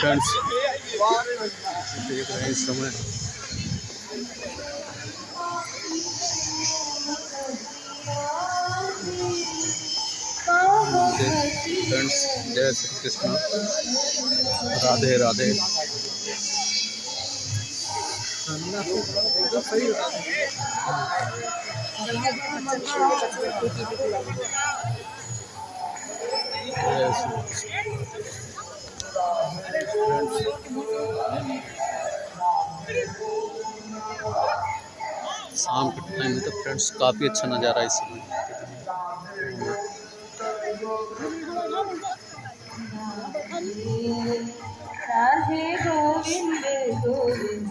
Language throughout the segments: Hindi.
फ्रेंड्स देख रहे हैं इस समय फ्रेंड्स जय श्री कृष्ण राधे राधे कृष्ण शाम के टाइम में तो फ्रेंड्स काफ़ी अच्छा नज़ारा है इस समय। राधे गोविंद गोविंद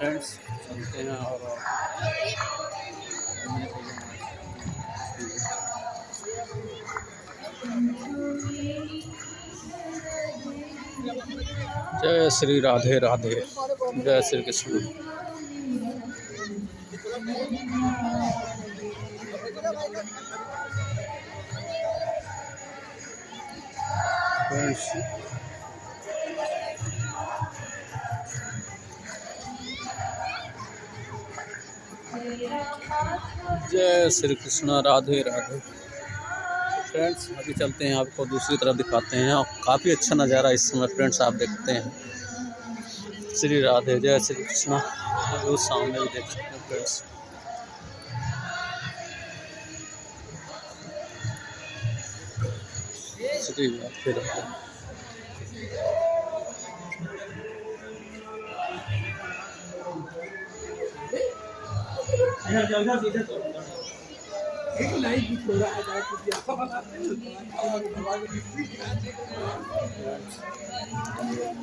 फ्रेंड्स चलते हैं और जय श्री राधे राधे जय श्री कृष्ण। फ्रेंड्स जय श्री कृष्णा, राधे राधे। फ्रेंड्स अभी चलते हैं, आपको दूसरी तरफ़ दिखाते हैं। और काफ़ी अच्छा नज़ारा इस समय फ्रेंड्स आप देखते हैं। श्री राधे, जय श्री कृष्णा। उस सामने भी देख सकते हैं फ्रेंड्स श्री राधे राधे।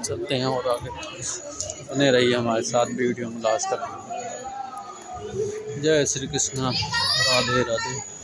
चलते हैं और आगे। बने रहिए हमारे साथ वीडियो में लास्ट तक। जय श्री कृष्णा। राधे राधे।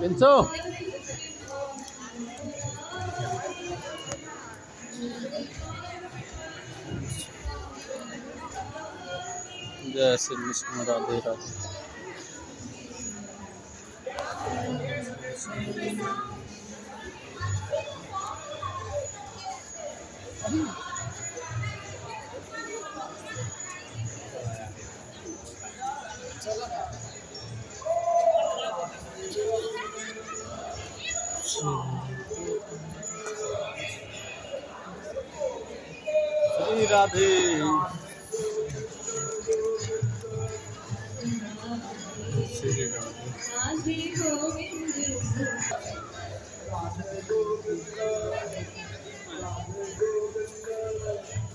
पिंसो जय श्री कृष्ण राधे राधे श्री राधे।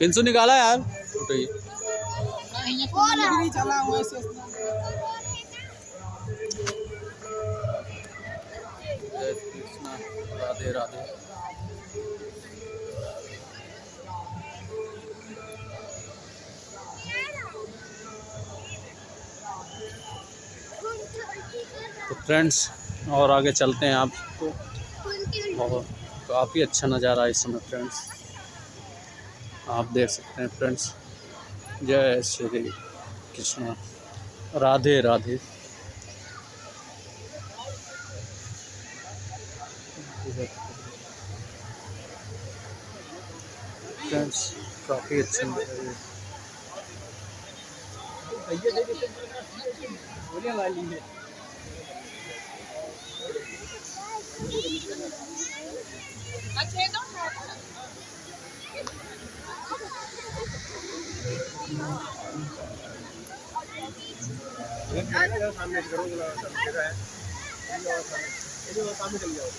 पिंसू निकाला यार। उठाइए जय राधे राधे। तो फ्रेंड्स और आगे चलते हैं आपको और काफ़ी अच्छा नज़ारा है इस समय फ्रेंड्स आप देख सकते हैं फ्रेंड्स। जय श्री कृष्णा। राधे राधे। फ्रेंड्स काफ़ी अच्छा सामने करो जगह है सामने चल जाओ